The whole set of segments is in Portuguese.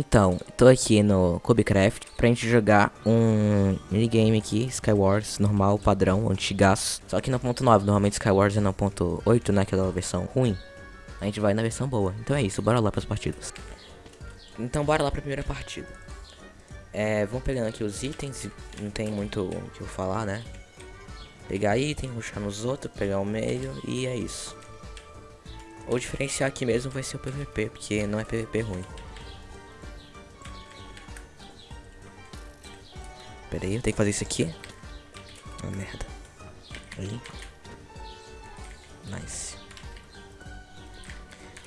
Então, tô aqui no Cubecraft pra gente jogar um minigame aqui, Skywars, normal, padrão, antigaço. Só que no ponto 9, normalmente Skywars é no ponto 8, né, aquela versão ruim. A gente vai na versão boa. Então é isso, bora lá pras partidas. Então bora lá pra primeira partida. É, vamos pegando aqui os itens, não tem muito o que eu falar, né? Pegar item, ruxar nos outros, pegar o meio e é isso. O diferencial aqui mesmo vai ser o PVP, porque não é PVP ruim. Pera aí, eu tenho que fazer isso aqui. Ah, merda. Aí. Nice.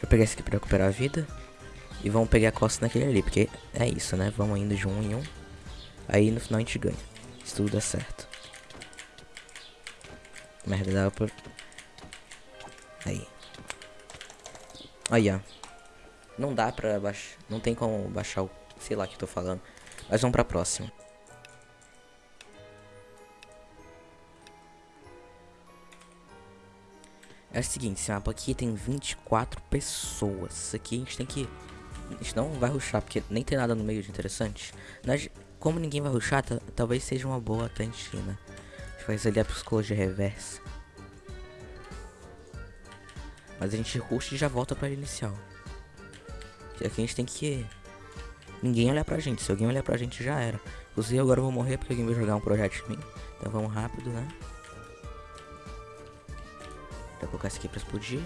Vou pegar esse aqui pra recuperar a vida. E vamos pegar a costa naquele ali, porque é isso, né? Vamos indo de um em um. Aí no final a gente ganha. Se tudo der certo. Merda, dá pra... Aí. Aí, ó. Não dá pra baixar... Não tem como baixar o... Sei lá o que eu tô falando. Mas vamos pra próxima. É o seguinte, esse mapa aqui tem 24 pessoas. Isso aqui a gente tem que... A gente não vai ruxar, porque nem tem nada no meio de interessante. Nós, como ninguém vai ruxar, talvez seja uma boa até a gente, né? A gente faz ali a psicologia reversa. Mas a gente ruxa e já volta pra inicial. Aqui a gente tem que... Ninguém olhar pra gente. Se alguém olhar pra gente, já era. Inclusive, agora eu vou morrer porque alguém vai jogar um projeto em mim. Então vamos rápido, né? Vou colocar isso aqui pra explodir.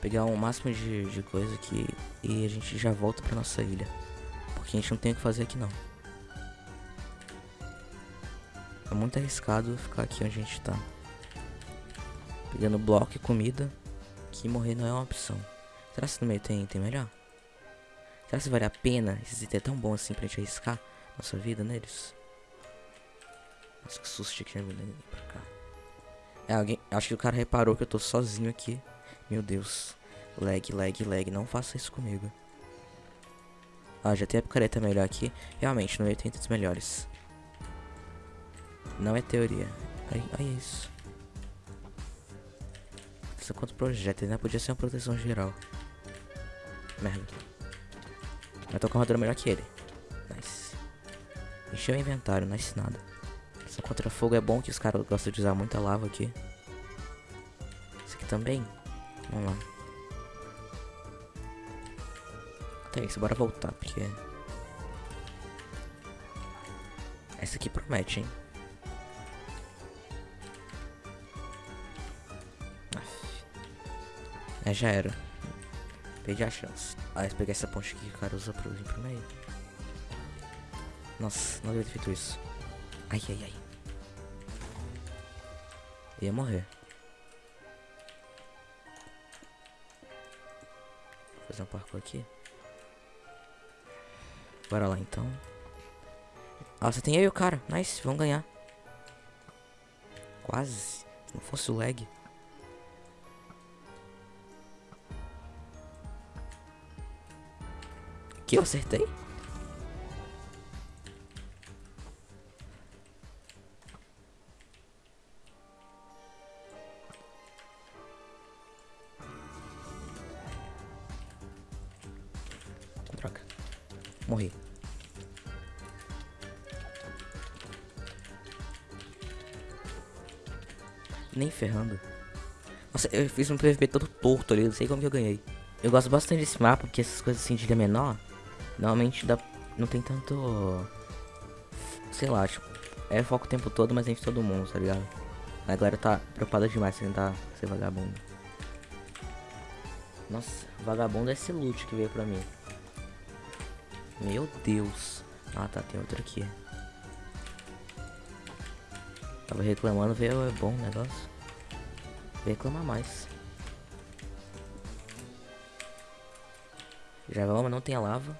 Pegar o máximo de, de coisa aqui e a gente já volta pra nossa ilha. Porque a gente não tem o que fazer aqui não. É muito arriscado ficar aqui onde a gente tá. Pegando bloco e comida. Que morrer não é uma opção. Será que no meio tem, tem melhor? Será que vale a pena esse item é tão bom assim pra gente arriscar nossa vida neles? Nossa, que susto que vir pra cá. É, alguém. Acho que o cara reparou que eu tô sozinho aqui. Meu Deus. Lag, lag, lag. Não faça isso comigo. Ah, já tem a picareta melhor aqui. Realmente, no meio tem itens melhores. Não é teoria. É isso. Isso quanto projéteis, né? Podia ser uma proteção geral. Merda. Mas tô com a armadura melhor que ele. Nice. Encheu o inventário, nice nada. Essa contra fogo é bom que os caras gostam de usar muita lava aqui. Esse aqui também. Vamos lá. Até isso, bora voltar, porque... Essa aqui promete, hein? É, já era. Perdi a chance. Ah, pegar essa ponte aqui que o cara usa pra vir pro meio. Nossa, não devia ter feito isso. Ai, ai, ai. Ia morrer. Vou fazer um parkour aqui. Bora lá então. Você tem aí o cara. Nice, vamos ganhar. Quase. Não fosse o lag. Que eu acertei? Morri. Nem ferrando. Nossa, eu fiz um PVP todo torto ali, não sei como que eu ganhei. Eu gosto bastante desse mapa, porque essas coisas assim de ilha menor Normalmente dá, não tem tanto. Sei lá, tipo, é foco o tempo todo, mas a gente todo mundo, tá ligado? A galera tá preocupada demais em tentar ser vagabundo. Nossa, vagabundo é esse loot que veio pra mim. Meu Deus. Ah tá, tem outro aqui. Tava reclamando, veio é bom o negócio. Vou reclamar mais. Já vamos, não tem a lava.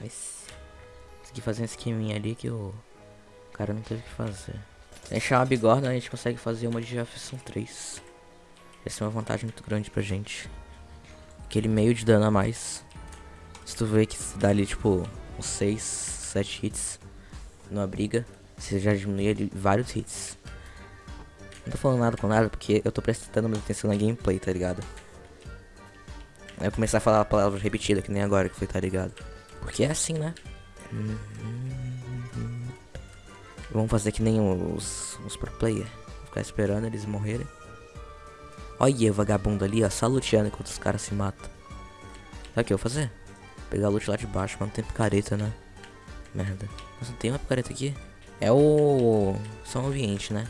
Nice. Consegui fazer um esqueminha ali que o cara não teve que fazer. Deixar uma bigorna, a gente consegue fazer uma de Jefferson 3. Essa é uma vantagem muito grande pra gente. Aquele meio de dano a mais. Se tu vê que se dá ali, tipo, uns 6, 7 hits numa briga, você já diminui ali vários hits. Não tô falando nada com nada porque eu tô prestando muita atenção na gameplay, tá ligado? Aí eu começar a falar a palavra repetida, que nem agora que foi, tá ligado? Porque é assim, né? Vamos fazer que nem os, os pro player. Ficar esperando eles morrerem. Olha o vagabundo ali, ó, só luteando enquanto os caras se matam. Sabe o que eu vou fazer? Pegar a loot lá de baixo, mas não tem picareta, né? Merda. Mas não tem uma picareta aqui? É o... São ambiente, né?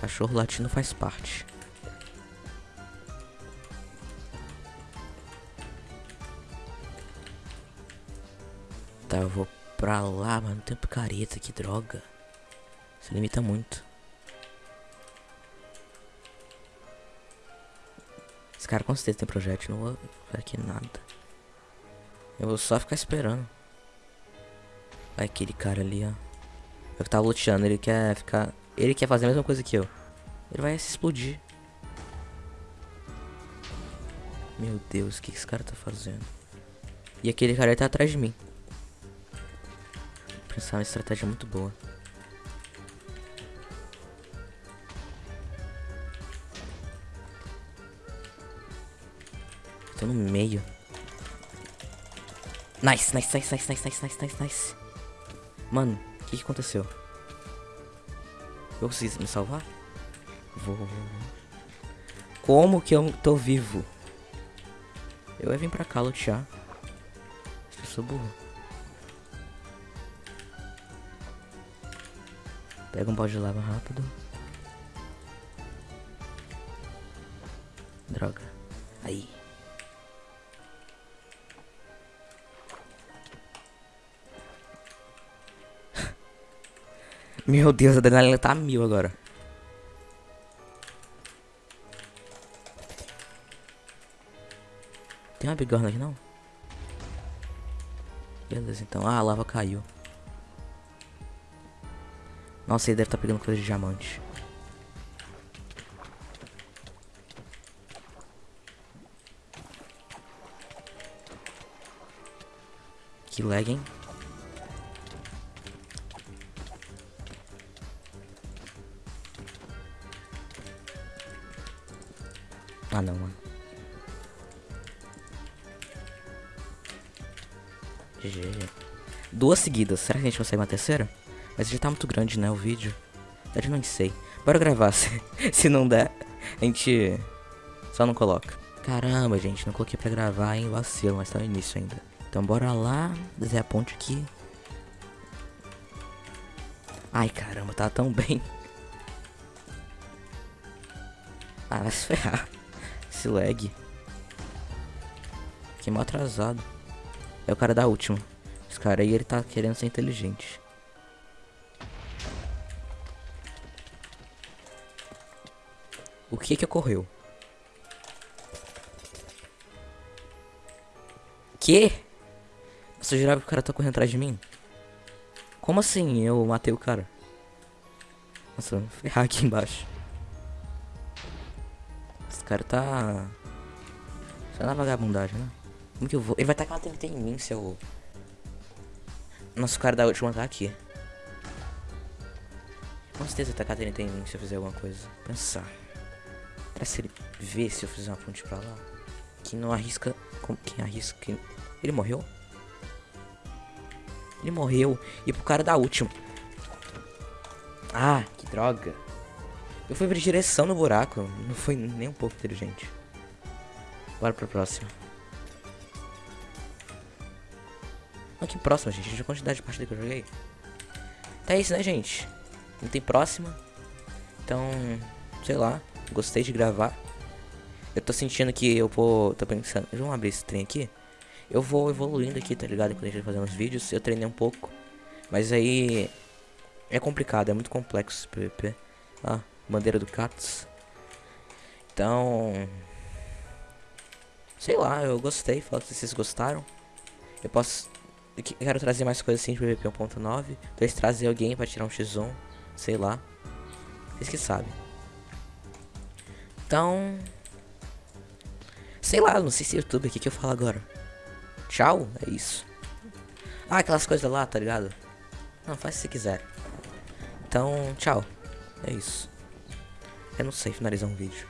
Cachorro latino faz parte. Tá, eu vou pra lá, mas não tem picareta, que droga. Se limita muito. Cara com certeza tem projétil, não vou aqui nada. Eu vou só ficar esperando. Vai aquele cara ali, ó. Eu que tava luteando, ele quer ficar... Ele quer fazer a mesma coisa que eu. Ele vai se explodir. Meu Deus, o que esse cara tá fazendo? E aquele cara tá atrás de mim. Pensar uma estratégia muito boa. Tô no meio. Nice, nice, nice, nice, nice, nice, nice, nice, Mano, o que, que aconteceu? Eu consegui me salvar? Vou... Como que eu tô vivo? Eu ia vir pra cá lutear. Eu sou burro. Pega um balde de lava rápido. Droga. Aí. Meu Deus, a adrenalina tá mil agora. Tem uma bigorna aqui não? Beleza, então. Ah, a lava caiu. Nossa, ele deve estar tá pegando coisa de diamante. Que lag, hein? Ah, não, mano. GG. Duas seguidas. Será que a gente consegue uma terceira? Mas já tá muito grande, né, o vídeo. Eu não sei. Bora gravar. Se, se não der, a gente só não coloca. Caramba, gente. Não coloquei pra gravar, hein. Vacilo, mas tá no início ainda. Então bora lá. Desenhar a ponte aqui. Ai, caramba. Tá tão bem. Ah, vai se ferrar esse lag. Fiquei mal atrasado. É o cara da última. Esse cara aí, ele tá querendo ser inteligente. O que que ocorreu? Que? Você jurava que o cara tá correndo atrás de mim? Como assim eu matei o cara? Nossa, vou ferrar aqui embaixo. Esse cara tá... Só na vagabundagem, né? Como que eu vou? Ele vai tacar uma TNT em mim, seu... Nosso cara da última tá aqui. Com certeza tacar TNT em mim se eu fizer alguma coisa. Pensar. Será se ele vê se eu fizer uma ponte pra lá? Quem não arrisca... Quem arrisca... Ele morreu? Ele morreu. E pro cara da última. Ah, que droga. Eu fui pra direção no buraco. Não foi nem um pouco inteligente. Bora pra próxima. Olha que próxima, gente. A quantidade de partida que eu joguei. Tá isso, né, gente? Não tem próxima. Então, sei lá. Gostei de gravar. Eu tô sentindo que eu vou... Tô pensando... Vamos abrir esse trem aqui. Eu vou evoluindo aqui, tá ligado? Quando a gente fazendo os vídeos. Eu treinei um pouco. Mas aí... É complicado. É muito complexo PvP. Ah, bandeira do Cats. Então, sei lá, eu gostei, fala se vocês gostaram. Eu posso eu quero trazer mais coisas assim de PVP 1.9, talvez trazer alguém para tirar um X1, sei lá. Vocês que sabem. Então, sei lá, não sei se é YouTube aqui que eu falo agora. Tchau, é isso. Ah, aquelas coisas lá, tá ligado? Não, faz se quiser. Então, tchau. É isso. Eu não sei finalizar um vídeo.